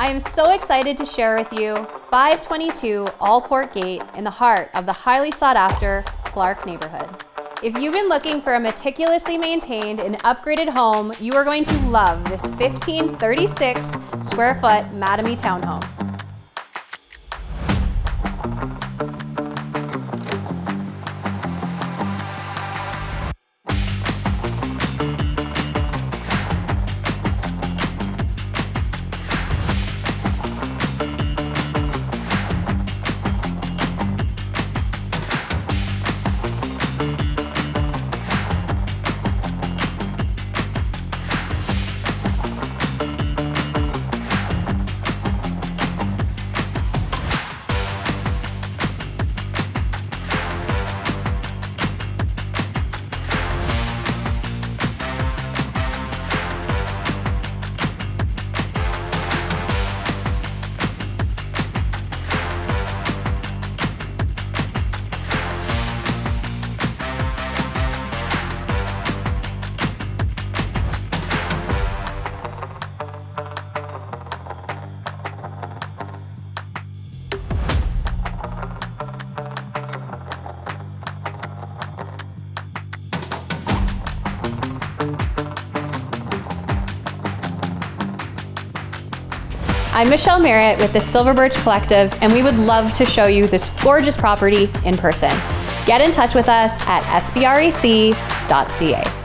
I am so excited to share with you 522 Allport Gate in the heart of the highly sought after Clark neighborhood. If you've been looking for a meticulously maintained and upgraded home, you are going to love this 1536 square foot Mattamy townhome. I'm Michelle Merritt with the Silver Birch Collective, and we would love to show you this gorgeous property in person. Get in touch with us at sbrec.ca.